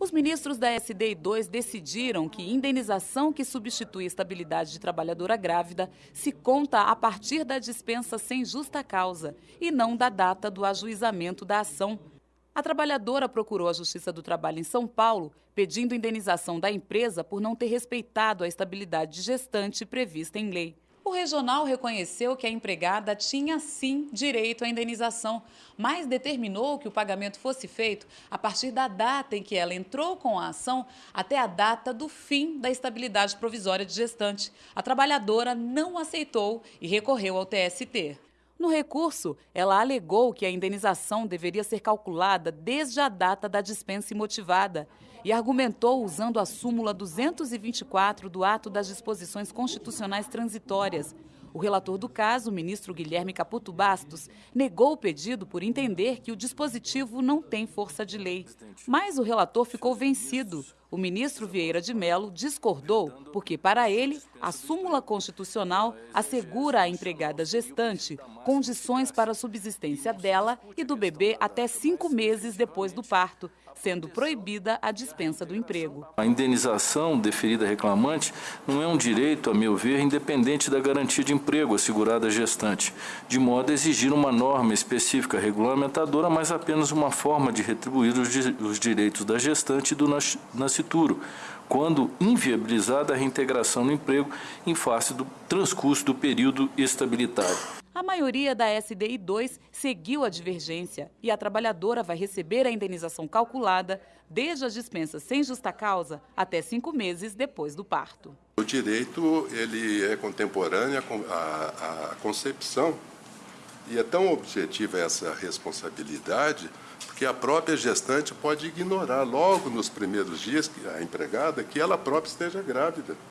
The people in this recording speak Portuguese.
Os ministros da SDI 2 decidiram que indenização que substitui estabilidade de trabalhadora grávida se conta a partir da dispensa sem justa causa e não da data do ajuizamento da ação. A trabalhadora procurou a Justiça do Trabalho em São Paulo pedindo indenização da empresa por não ter respeitado a estabilidade de gestante prevista em lei. O regional reconheceu que a empregada tinha sim direito à indenização, mas determinou que o pagamento fosse feito a partir da data em que ela entrou com a ação até a data do fim da estabilidade provisória de gestante. A trabalhadora não aceitou e recorreu ao TST. No recurso, ela alegou que a indenização deveria ser calculada desde a data da dispensa imotivada e argumentou usando a súmula 224 do Ato das Disposições Constitucionais Transitórias. O relator do caso, o ministro Guilherme Caputo Bastos, negou o pedido por entender que o dispositivo não tem força de lei. Mas o relator ficou vencido. O ministro Vieira de Mello discordou porque, para ele, a súmula constitucional assegura à empregada gestante condições para a subsistência dela e do bebê até cinco meses depois do parto, sendo proibida a dispensa do emprego. A indenização deferida reclamante não é um direito, a meu ver, independente da garantia de emprego assegurada à gestante, de modo a exigir uma norma específica regulamentadora, mas apenas uma forma de retribuir os, direitos da gestante e do nascimento nascituro, quando inviabilizada a reintegração no emprego em face do transcurso do período estabilitário. A maioria da SDI 2 seguiu a divergência e a trabalhadora vai receber a indenização calculada desde a dispensa sem justa causa até cinco meses depois do parto. O direito ele é contemporâneo à concepção e é tão objetiva essa responsabilidade que a própria gestante pode ignorar logo nos primeiros dias, a empregada, que ela própria esteja grávida.